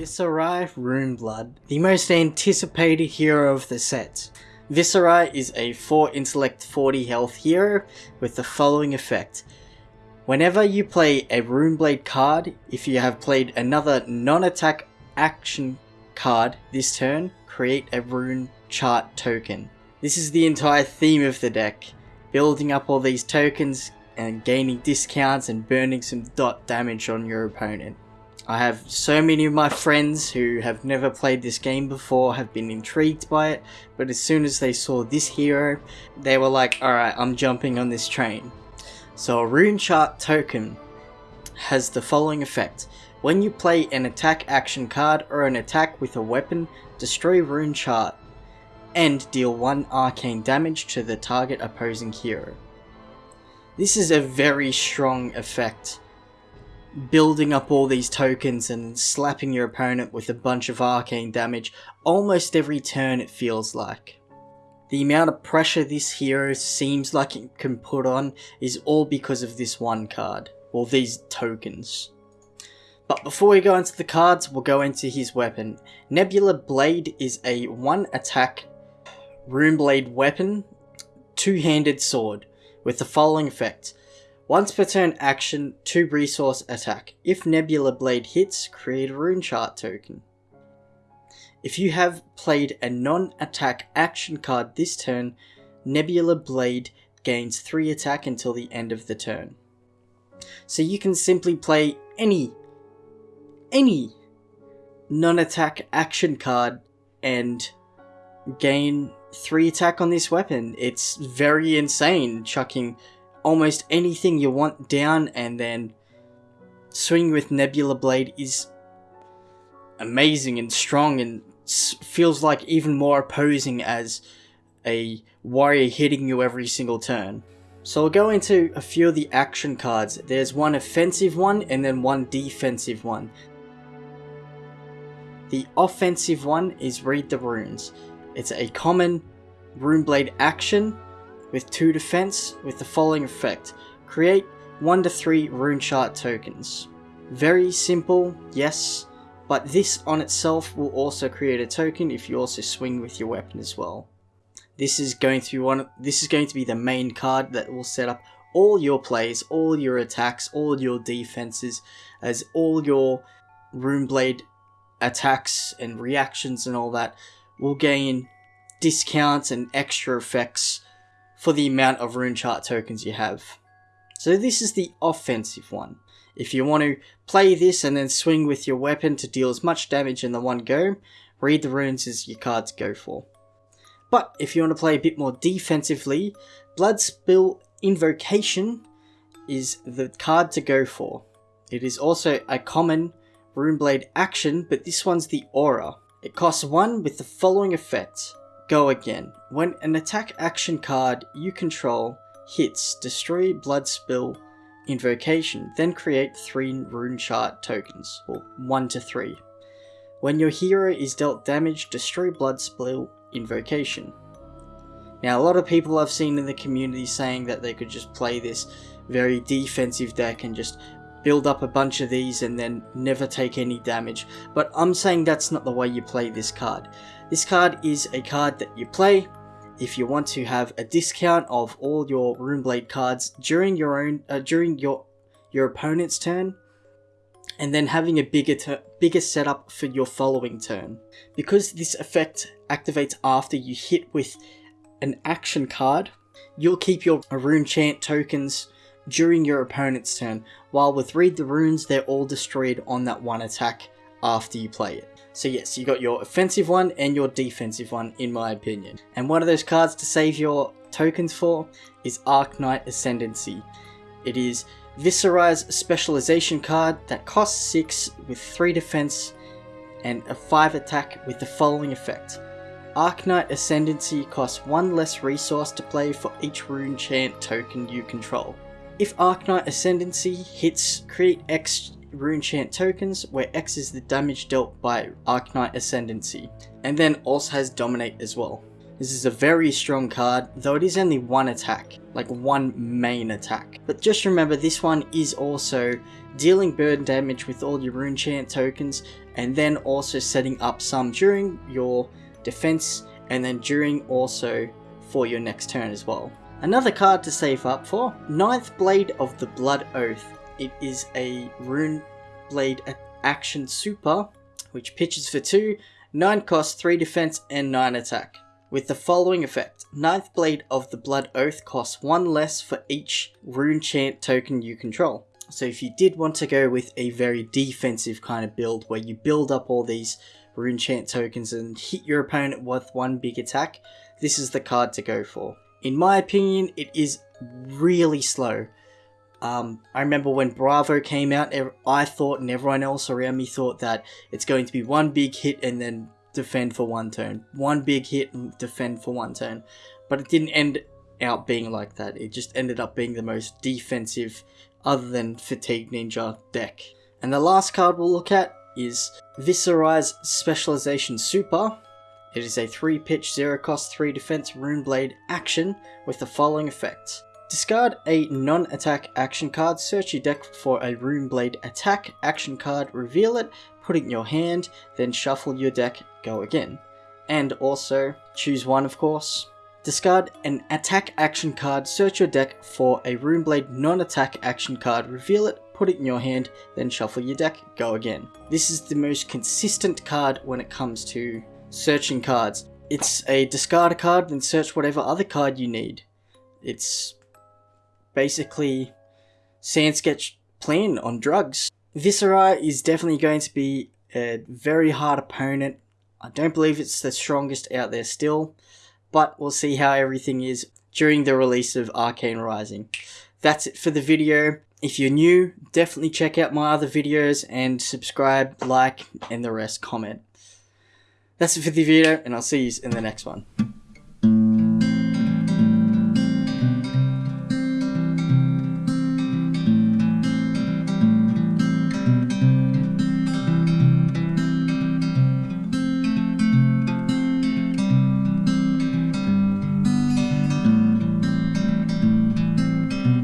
Viserai Runeblood, the most anticipated hero of the set. Viserai is a 4 intellect 40 health hero with the following effect. Whenever you play a Runeblade card, if you have played another non-attack action card this turn, create a rune chant token. This is the entire theme of the deck, building up all these tokens and gaining discounts and burning some dot damage on your opponent. I have so many of my friends who have never played this game before have been intrigued by it, but as soon as they saw this hero, they were like, alright, I'm jumping on this train. So a rune chant token has the following effect. When you play an attack action card or an attack with a weapon, destroy rune chant and deal 1 arcane damage to the target opposing hero. This is a very strong effect building up all these tokens and slapping your opponent with a bunch of arcane damage almost every turn it feels like. The amount of pressure this hero seems like it can put on is all because of this one card, or these tokens. But before we go into the cards, we'll go into his weapon. Nebula Blade is a one attack Runeblade weapon, two-handed sword, with the following effect. Once per turn action, 2 resource attack. If Nebula Blade hits, create a rune chart token. If you have played a non-attack action card this turn, Nebula Blade gains 3 attack until the end of the turn. So you can simply play any, any non-attack action card and gain 3 attack on this weapon. It's very insane, chucking almost anything you want down and then swing with Nebula Blade is amazing and strong and feels like even more opposing as a warrior hitting you every single turn. So I'll go into a few of the action cards. There's one offensive one and then one defensive one. The offensive one is Read the Runes. It's a common Runeblade action with 2 defense with the following effect. Create 1 to 3 rune chant tokens. Very simple, yes, but this on itself will also create a token if you also swing with your weapon as well. This is going to be one this is going to be the main card that will set up all your plays, all your attacks, all your defenses, as all your Runeblade attacks and reactions and all that will gain discounts and extra effects for the amount of rune chant tokens you have. So this is the offensive one. If you want to play this and then swing with your weapon to deal as much damage in the one go, read the runes as your cards go for. But if you want to play a bit more defensively, Bloodspill Invocation is the card to go for. It is also a common Runeblade action, but this one's the Aura. It costs 1 with the following effect. Go again. When an attack action card you control hits, destroy Bloodspill Invocation, then create 3 Rune Chant tokens, or 1 to 3. When your hero is dealt damage, destroy Bloodspill Invocation. Now a lot of people I've seen in the community saying that they could just play this very defensive deck and just build up a bunch of these and then never take any damage, but I'm saying that's not the way you play this card. This card is a card that you play if you want to have a discount of all your Runeblade cards during your own uh, during your your opponent's turn and then having a bigger bigger setup for your following turn. Because this effect activates after you hit with an action card, you'll keep your rune chant tokens during your opponent's turn, while with Read the Runes, they're all destroyed on that one attack after you play it. So yes, you got your offensive one and your defensive one, in my opinion. And one of those cards to save your tokens for is Arknight Ascendancy. It is Viserai's specialization card that costs 6 with 3 defense and a 5 attack with the following effect. Arknight Ascendancy costs 1 less resource to play for each rune chant token you control. If Arknight Ascendancy hits, create X rune chant tokens, where X is the damage dealt by Arknight Ascendancy, and then also has Dominate as well. This is a very strong card, though it is only one attack, like one main attack. But just remember this one is also dealing burn damage with all your rune chant tokens, and then also setting up some during your defense and then during also for your next turn as well. Another card to save up for, Ninth Blade of the Blood Oath. It is a rune blade action super, which pitches for 2, 9 cost, 3 defense, and 9 attack. With the following effect, Ninth Blade of the Blood Oath costs 1 less for each rune chant token you control. So if you did want to go with a very defensive kind of build where you build up all these rune chant tokens and hit your opponent with one big attack, this is the card to go for. In my opinion, it is really slow. Um, I remember when Bravo came out, I thought and everyone else around me thought that it's going to be one big hit and then defend for one turn. One big hit and defend for one turn. But it didn't end out being like that. It just ended up being the most defensive other than Fatigue Ninja deck. And the last card we'll look at is Viserai's Specialization Super. It is a 3 pitch, 0 cost, 3 defense Rune Blade action with the following effects. Discard a non-attack action card, search your deck for a Rune Blade attack action card, reveal it, put it in your hand, then shuffle your deck, go again. And also, choose one of course. Discard an attack action card, search your deck for a Rune Blade non-attack action card, reveal it, put it in your hand, then shuffle your deck, go again. This is the most consistent card when it comes to searching cards. It's a discard a card, then search whatever other card you need. It's basically Sandsketch plan on drugs. Viserai is definitely going to be a very hard opponent. I don't believe it's the strongest out there still, but we'll see how everything is during the release of Arcane Rising. That's it for the video. If you're new, definitely check out my other videos and subscribe, like, and the rest comment. That's it for the video, and I'll see you in the next one.